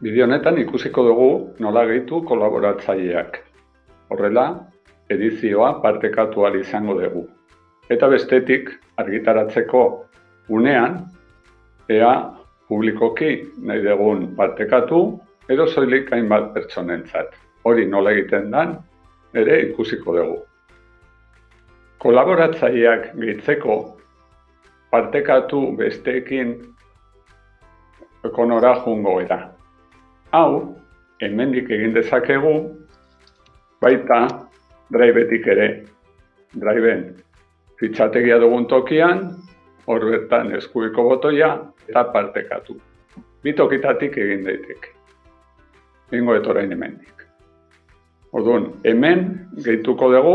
Bideo honetan ikusiko dugu nola gehitu kolaboratzaileak. Horrela, edizioa partekatu izango dugu. Eta bestetik, argitaratzeko unean, ea publikoki nahi dugun partekatu, edo soilik hainbat pertsonentzat. Hori nola egiten dan, ere ikusiko dugu. Kolaboratzaileak gehitzeko partekatu besteekin ekonora jungo era hau hemendik egin dezakegu baita drivetik ere. Driveen fitxategia dugun tokian, hor bertan eskuiko botoia eta partekatu. Bi tokitatik egin daiteke. Ingo etorain hemendik. Orduan, hemen gehituko dugu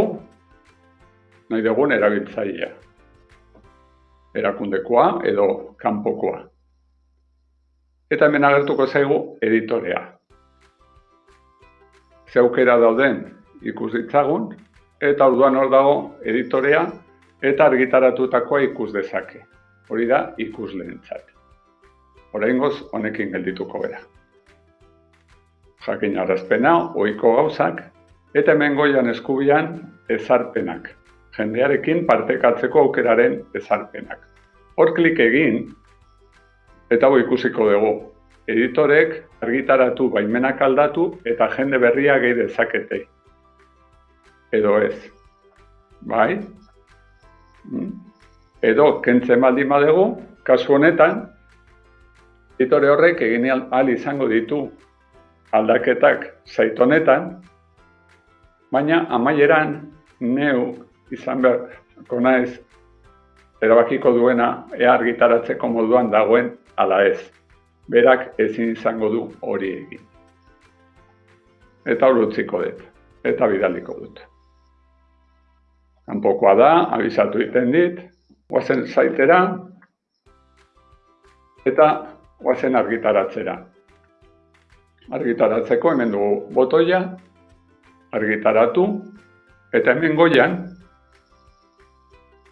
nahi dugun erabiltzailea. Erakundekoa edo kanpokoa eta hemen agertuko zaigu editorea. Ze dauden ikus ditzagun, eta orduan hor dago editorea eta argitaratutakoa ikus dezake. Hori da ikus lehentzat. Horrengoz honekin geldituko bera. Jakin arrazpena, oiko gauzak, eta hemen goian eskubian ezarpenak. Jendearekin partekatzeko aukeraren ezarpenak. Hor klik egin, Eta hau ikusiko dugu. Editorek argitaratu baimenak aldatu eta jende berria gehi dezakete. Edo ez. Bai? Hmm? Edo kentzen baldin badegu, kasu honetan, editore horrek egin al izango ditu aldaketak zait honetan, baina amaieran neu izan beharko naiz erabakiko duena ea argitaratzeko moduan dagoen ala ez. Berak ezin izango du hori egin. Eta hor utziko dut. Eta bidaliko dut. Kanpokoa da, abizatu iten dit, guazen zaitera, eta guazen argitaratzera. Argitaratzeko hemen dugu botoia, argitaratu, eta hemen goian,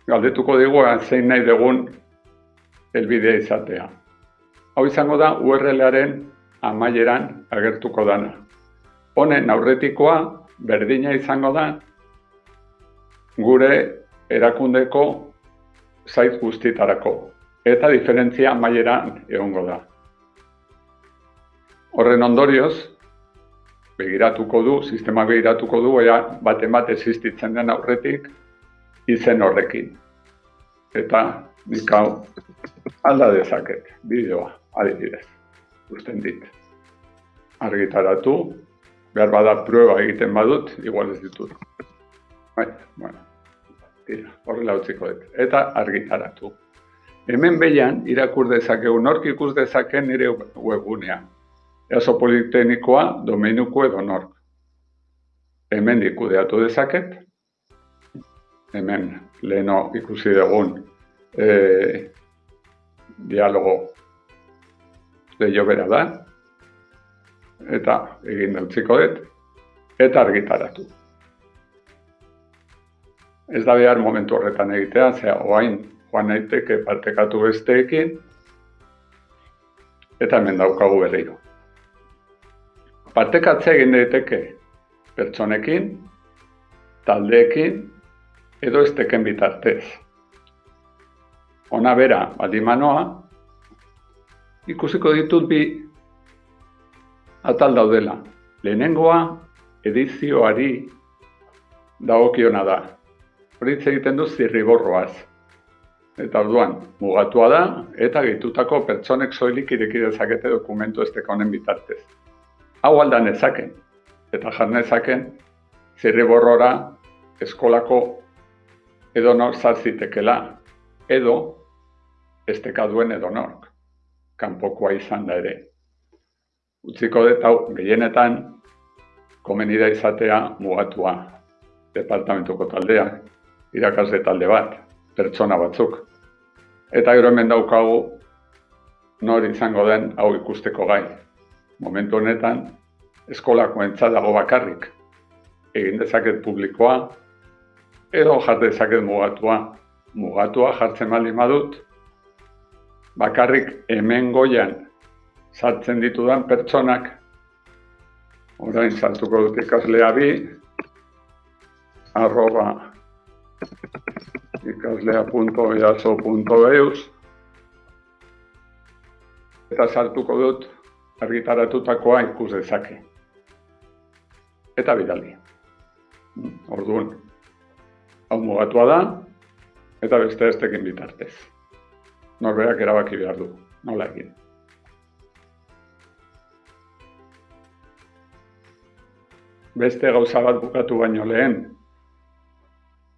galdetuko dugu zein nahi dugun elbidea izatea. Hau izango da URL-aren amaieran agertuko dana. Honen aurretikoa berdina izango da gure erakundeko zait guztitarako. Eta diferentzia amaieran egongo da. Horren ondorioz, begiratuko du, sistema begiratuko du, ea bate bat existitzen den aurretik izen horrekin. Eta nik hau alda dezaket, bideoa adibidez, usten dit. Argitaratu, behar bada prueba egiten badut, igual ez ditut. Bai, bueno, tira, horrela utziko dut. Eta argitaratu. Hemen behian, irakur dezakegu, nork ikus dezaken nire webgunea. Easo politenikoa, domeinuko edo nork. Hemen ikudeatu dezaket. Hemen, leheno ikusi dugun, e, dialogo leio bera da, eta egin dautziko dut, eta argitaratu. Ez da behar momentu horretan egitea, zera oain joan naiteke partekatu besteekin, eta hemen daukagu berriro. Partekatzea egin daiteke pertsonekin, taldeekin, edo esteken bitartez. Ona bera, baldimanoa, ikusiko ditut bi atal daudela. Lehenengoa edizioari dagokiona da. Hori egiten du zirriborroaz. Eta orduan, mugatua da eta gehitutako pertsonek soilik ireki dezakete dokumentu esteka honen bitartez. Hau aldan ezaken, eta jarnezaken zirriborrora eskolako edo nor zarzitekela, edo esteka duen edo nork kanpokoa izan da ere. Utziko dut gehienetan komenida izatea mugatua departamentuko taldea, irakasle talde bat, pertsona batzuk. Eta gero hemen daukagu nor izango den hau ikusteko gai. Momentu honetan eskolako dago bakarrik egin dezaket publikoa edo jarte dezaket mugatua. Mugatua jartzen baldin badut, bakarrik hemen goian sartzen ditudan pertsonak. Orain sartuko dut ikaslea bi, arroba ikaslea.easo.eus eta sartuko dut argitaratutakoa ikus dezake. Eta bidali. Orduan, hau mugatua da, eta beste estekin bitartez. Norberak erabaki behar du, nola egin. Beste gauza bat bukatu baino lehen,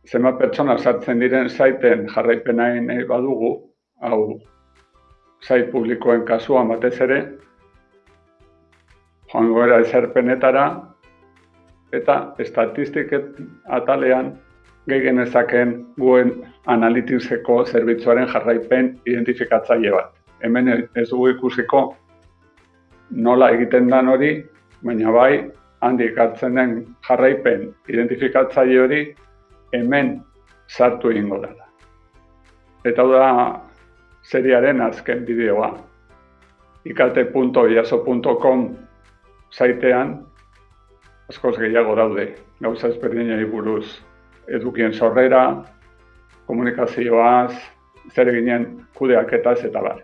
zema pertsona sartzen diren zaiten jarraipenain badugu, hau zait publikoen kasuan batez ere, joango era ezerpenetara, eta estatistiket atalean gehi genezaken guen analitikzeko zerbitzuaren jarraipen identifikatzaile bat. Hemen ez dugu ikusiko nola egiten dan hori, baina bai handik hartzen den jarraipen identifikatzaile hori hemen sartu egingo da. Eta da seriaren azken bideoa. ikate.iaso.com saitean askoz gehiago daude, gauza ezberdinari buruz edukien sorrera, komunikazioaz, zer eginen kudeaketaz eta bar.